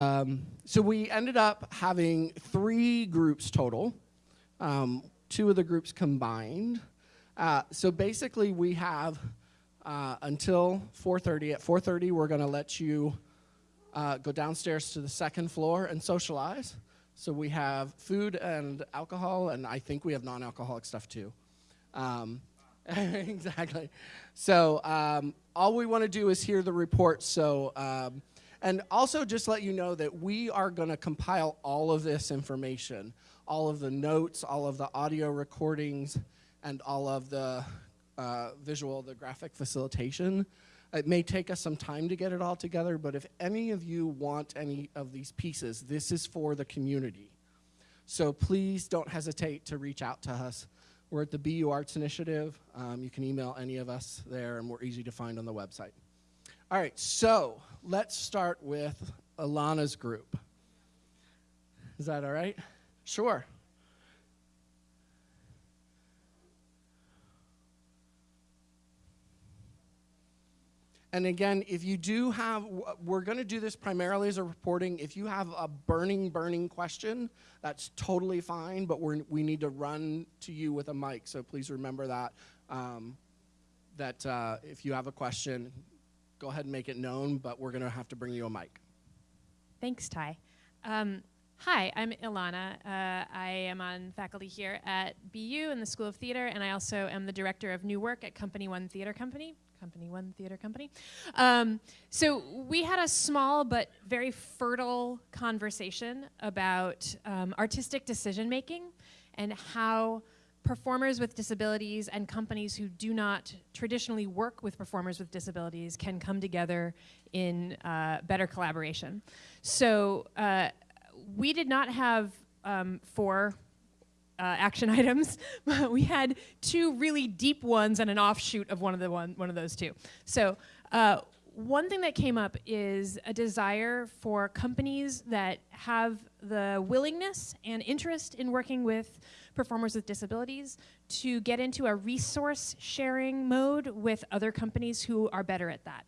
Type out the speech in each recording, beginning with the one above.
Um, so we ended up having three groups total, um, two of the groups combined. Uh, so basically we have uh, until 4.30. At 4.30 we're gonna let you uh, go downstairs to the second floor and socialize. So we have food and alcohol, and I think we have non-alcoholic stuff too. Um, exactly. So um, all we want to do is hear the report. So um, and also just let you know that we are going to compile all of this information, all of the notes, all of the audio recordings, and all of the uh, visual, the graphic facilitation. It may take us some time to get it all together, but if any of you want any of these pieces, this is for the community. So please don't hesitate to reach out to us. We're at the BU Arts Initiative. Um, you can email any of us there, and we're easy to find on the website. All right, so let's start with Ilana's group. Is that all right? Sure. And again, if you do have, we're going to do this primarily as a reporting. If you have a burning, burning question, that's totally fine, but we we need to run to you with a mic. So please remember that, um, that uh, if you have a question, go ahead and make it known, but we're going to have to bring you a mic. Thanks, Ty. Um, hi, I'm Ilana. Uh, I am on faculty here at BU in the School of Theater, and I also am the director of new work at Company One Theater Company. Company One Theater Company. Um, so we had a small but very fertile conversation about um, artistic decision making and how performers with disabilities and companies who do not traditionally work with performers with disabilities can come together in uh, better collaboration. So uh, we did not have um, four uh, action items. we had two really deep ones and an offshoot of one of the one, one of those two. So uh, one thing that came up is a desire for companies that have the willingness and interest in working with performers with disabilities to get into a resource sharing mode with other companies who are better at that.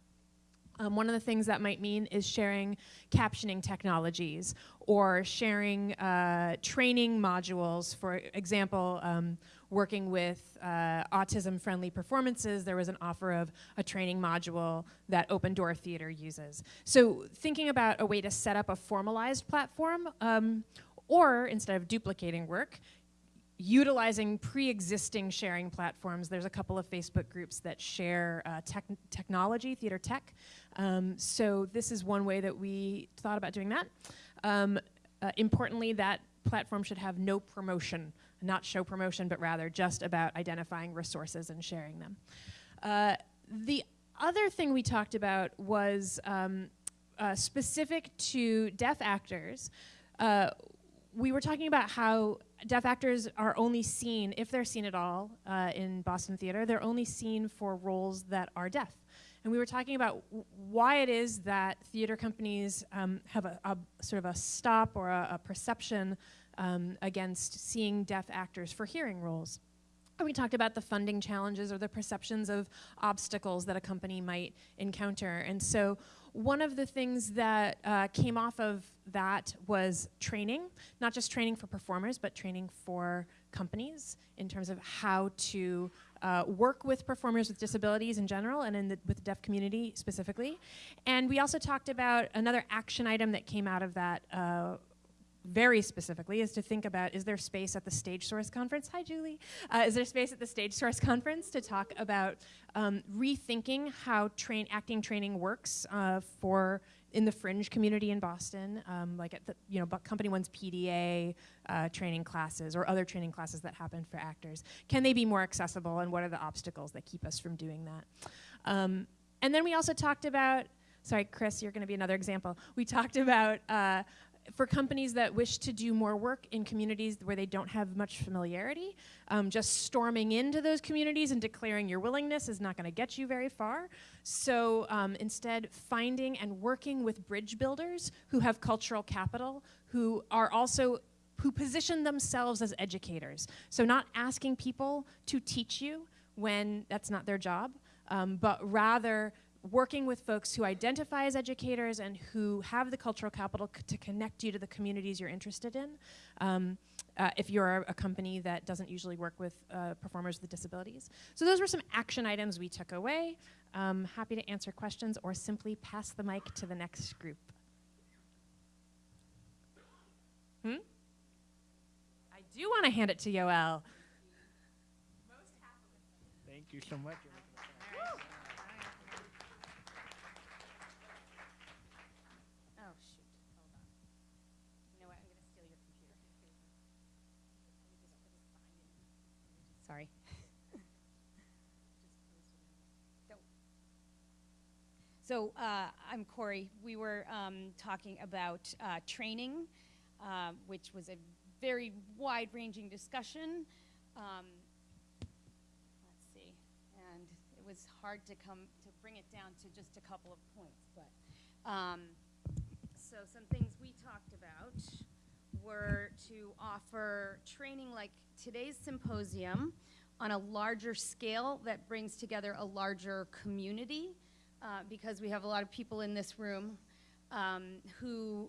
Um, one of the things that might mean is sharing captioning technologies or sharing uh, training modules. For example, um, working with uh, autism-friendly performances, there was an offer of a training module that Open Door Theater uses. So thinking about a way to set up a formalized platform um, or instead of duplicating work, utilizing pre-existing sharing platforms. There's a couple of Facebook groups that share uh, tech technology, theater tech. Um, so this is one way that we thought about doing that. Um, uh, importantly, that platform should have no promotion, not show promotion, but rather just about identifying resources and sharing them. Uh, the other thing we talked about was um, uh, specific to deaf actors. Uh, we were talking about how deaf actors are only seen, if they're seen at all uh, in Boston theater, they're only seen for roles that are deaf. And we were talking about why it is that theater companies um, have a, a, sort of a stop or a, a perception um, against seeing deaf actors for hearing roles. And we talked about the funding challenges or the perceptions of obstacles that a company might encounter. And so one of the things that uh, came off of that was training, not just training for performers, but training for companies in terms of how to uh, work with performers with disabilities in general and in the, with the deaf community specifically. And we also talked about another action item that came out of that uh, very specifically is to think about is there space at the StageSource Conference? Hi, Julie. Uh, is there space at the StageSource Conference to talk about um, rethinking how train acting training works uh, for in the fringe community in Boston, um, like at the you know Company One's PDA uh, training classes or other training classes that happen for actors? Can they be more accessible, and what are the obstacles that keep us from doing that? Um, and then we also talked about sorry, Chris, you're going to be another example. We talked about uh, for companies that wish to do more work in communities where they don't have much familiarity, um, just storming into those communities and declaring your willingness is not going to get you very far. So um, instead, finding and working with bridge builders who have cultural capital, who are also who position themselves as educators. So not asking people to teach you when that's not their job, um, but rather working with folks who identify as educators and who have the cultural capital to connect you to the communities you're interested in. Um, uh, if you're a company that doesn't usually work with uh, performers with disabilities. So those were some action items we took away. Um, happy to answer questions or simply pass the mic to the next group. Hmm? I do want to hand it to Yoel. Thank you so much. Oh, shoot. Hold on. You know what? I'm going to steal your computer. Sorry. So uh, I'm Corey. We were um, talking about uh, training, uh, which was a very wide-ranging discussion. Um, let's see, and it was hard to come to bring it down to just a couple of points, but. Um, so some things we talked about were to offer training like today's symposium on a larger scale that brings together a larger community uh, because we have a lot of people in this room um, who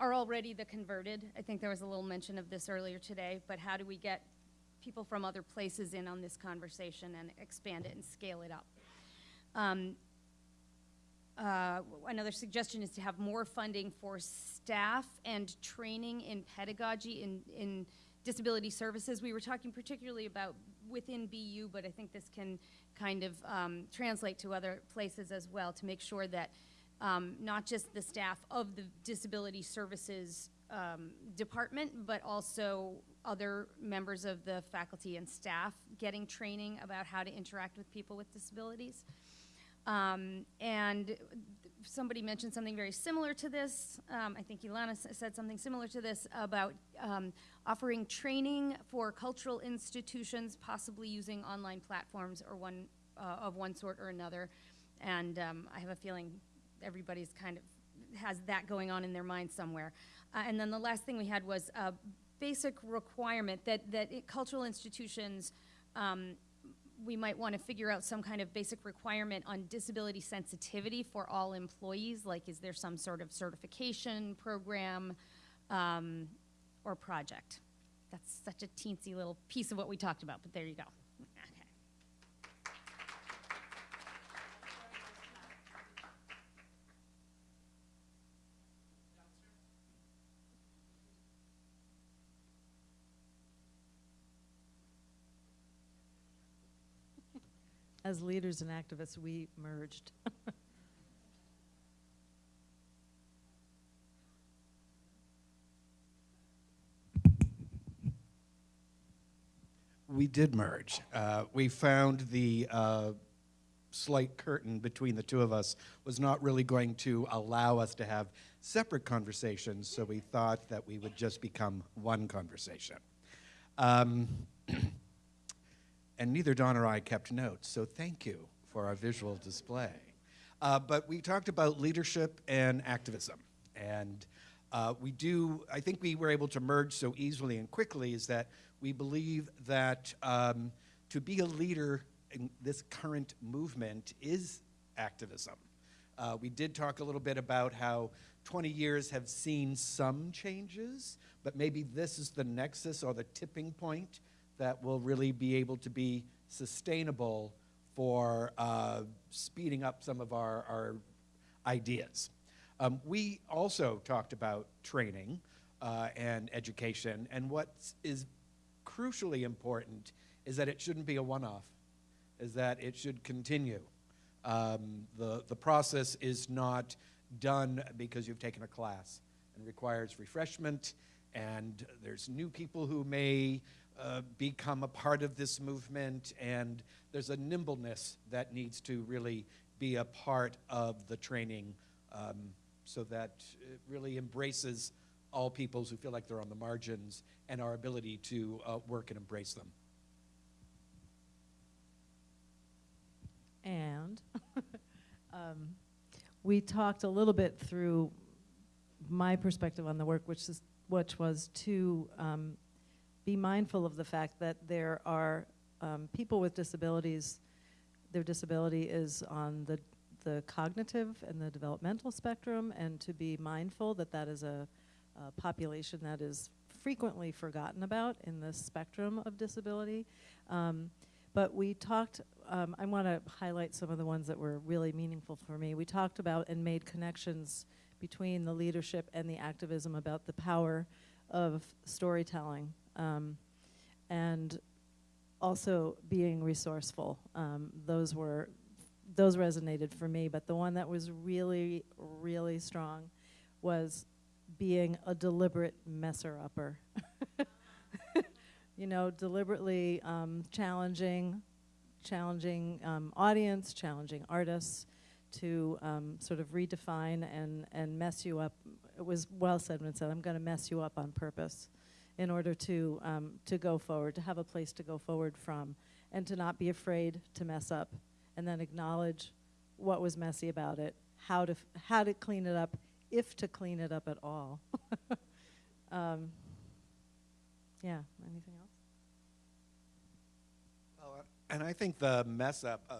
are already the converted. I think there was a little mention of this earlier today, but how do we get people from other places in on this conversation and expand it and scale it up? Um, uh, another suggestion is to have more funding for staff and training in pedagogy in, in disability services. We were talking particularly about within BU, but I think this can kind of um, translate to other places as well to make sure that um, not just the staff of the disability services um, department, but also other members of the faculty and staff getting training about how to interact with people with disabilities. Um, and somebody mentioned something very similar to this. Um, I think Ilana said something similar to this about um, offering training for cultural institutions, possibly using online platforms or one uh, of one sort or another. And um, I have a feeling everybody's kind of has that going on in their mind somewhere. Uh, and then the last thing we had was a basic requirement that that it, cultural institutions um, we might want to figure out some kind of basic requirement on disability sensitivity for all employees. Like, is there some sort of certification program um, or project? That's such a teensy little piece of what we talked about, but there you go. As leaders and activists, we merged. We did merge. Uh, we found the uh, slight curtain between the two of us was not really going to allow us to have separate conversations, so we thought that we would just become one conversation. Um, and neither Don or I kept notes, so thank you for our visual display. Uh, but we talked about leadership and activism. And uh, we do, I think we were able to merge so easily and quickly is that we believe that um, to be a leader in this current movement is activism. Uh, we did talk a little bit about how 20 years have seen some changes, but maybe this is the nexus or the tipping point that will really be able to be sustainable for uh, speeding up some of our, our ideas. Um, we also talked about training uh, and education, and what is crucially important is that it shouldn't be a one-off, is that it should continue. Um, the, the process is not done because you've taken a class and requires refreshment, and there's new people who may uh, become a part of this movement, and there's a nimbleness that needs to really be a part of the training um, so that it really embraces all peoples who feel like they're on the margins and our ability to uh, work and embrace them. And um, we talked a little bit through my perspective on the work, which is which was to um, be mindful of the fact that there are um, people with disabilities their disability is on the, the cognitive and the developmental spectrum, and to be mindful that that is a, a population that is frequently forgotten about in the spectrum of disability. Um, but we talked, um, I want to highlight some of the ones that were really meaningful for me. We talked about and made connections between the leadership and the activism about the power of storytelling um, and also being resourceful. Um, those were, those resonated for me, but the one that was really, really strong was being a deliberate messer-upper. you know, deliberately um, challenging, challenging um, audience, challenging artists to um, sort of redefine and, and mess you up. It was well said when it said, I'm going to mess you up on purpose in order to, um, to go forward, to have a place to go forward from, and to not be afraid to mess up, and then acknowledge what was messy about it, how to, how to clean it up, if to clean it up at all. um, yeah, anything else? Uh, and I think the mess up uh,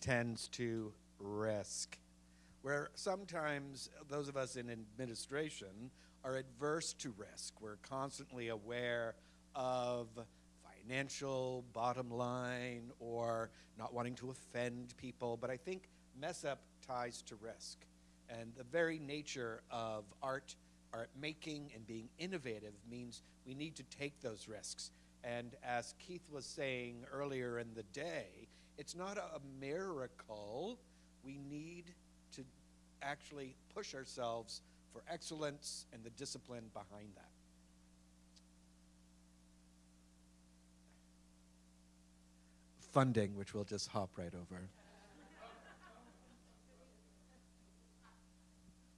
tends to risk, where sometimes those of us in administration are adverse to risk. We're constantly aware of financial bottom line or not wanting to offend people, but I think mess up ties to risk. And the very nature of art, art making, and being innovative means we need to take those risks. And as Keith was saying earlier in the day, it's not a miracle. We need to actually push ourselves for excellence and the discipline behind that. Funding, which we'll just hop right over.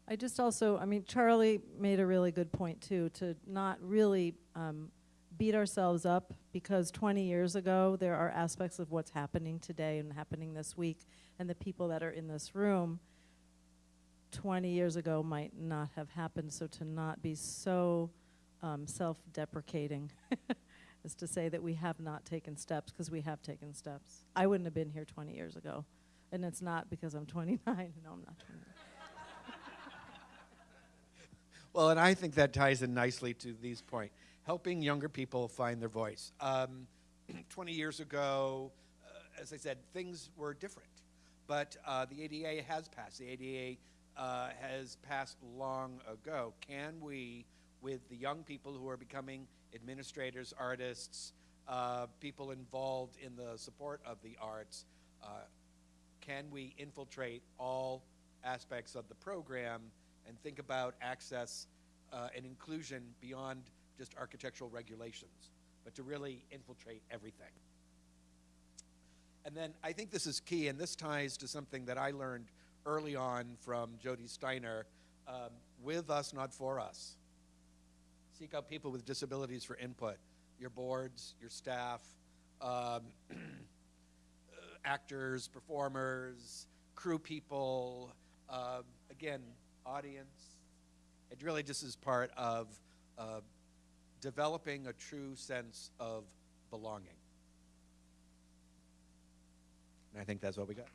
I just also, I mean, Charlie made a really good point too, to not really um, beat ourselves up because 20 years ago, there are aspects of what's happening today and happening this week, and the people that are in this room 20 years ago might not have happened. So to not be so um, self deprecating is to say that we have not taken steps because we have taken steps. I wouldn't have been here 20 years ago. And it's not because I'm 29. No, I'm not 29. Well, and I think that ties in nicely to these point, helping younger people find their voice. Um, 20 years ago, uh, as I said, things were different, but uh, the ADA has passed. The ADA uh, has passed long ago. Can we, with the young people who are becoming administrators, artists, uh, people involved in the support of the arts, uh, can we infiltrate all aspects of the program and think about access uh, and inclusion beyond just architectural regulations, but to really infiltrate everything? And then I think this is key, and this ties to something that I learned early on from Jody Steiner um, with us, not for us. Seek out people with disabilities for input your boards, your staff, um, actors, performers, crew people, uh, again, audience. It really just is part of uh, developing a true sense of belonging. And I think that's what we got.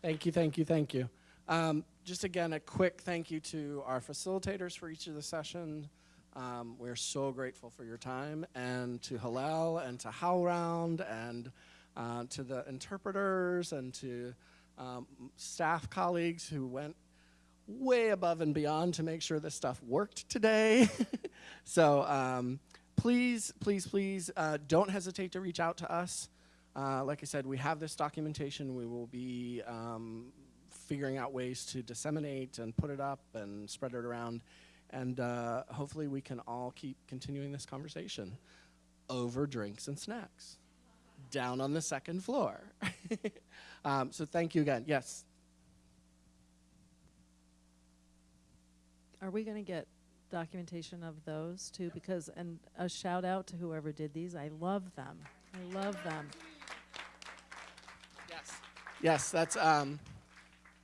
Thank you, thank you, thank you. Um, just again, a quick thank you to our facilitators for each of the session. Um, we're so grateful for your time, and to Hillel and to HowlRound and uh, to the interpreters and to um, staff colleagues who went way above and beyond to make sure this stuff worked today. so um, please, please, please uh, don't hesitate to reach out to us. Uh, like I said, we have this documentation. We will be um, figuring out ways to disseminate and put it up and spread it around. And uh, hopefully, we can all keep continuing this conversation over drinks and snacks down on the second floor. um, so, thank you again. Yes. Are we going to get documentation of those too? Because, and a shout out to whoever did these. I love them. I love them. Yes. Yes, that's um,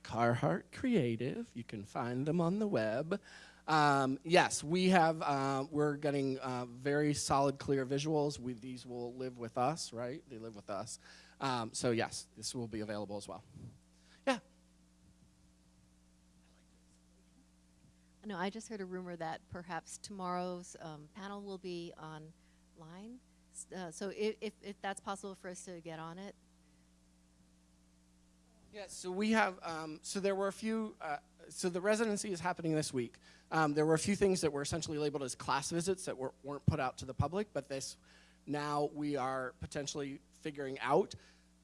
Carhartt Creative. You can find them on the web. Um, yes, we have. Uh, we're getting uh, very solid, clear visuals. We, these will live with us, right? They live with us. Um, so yes, this will be available as well. Yeah. No, I just heard a rumor that perhaps tomorrow's um, panel will be online. Uh, so if, if, if that's possible for us to get on it, Yes, so we have, um, so there were a few, uh, so the residency is happening this week. Um, there were a few things that were essentially labeled as class visits that were, weren't put out to the public, but this, now we are potentially figuring out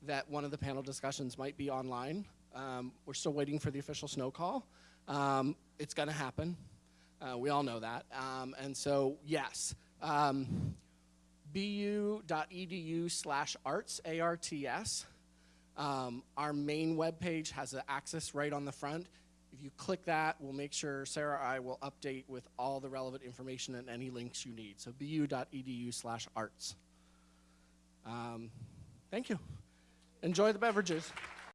that one of the panel discussions might be online. Um, we're still waiting for the official snow call. Um, it's gonna happen. Uh, we all know that. Um, and so, yes, um, bu.edu slash arts, A-R-T-S. Um, our main webpage has an access right on the front. If you click that, we'll make sure Sarah or I will update with all the relevant information and any links you need. So bu.edu slash arts. Um, thank you. Enjoy the beverages.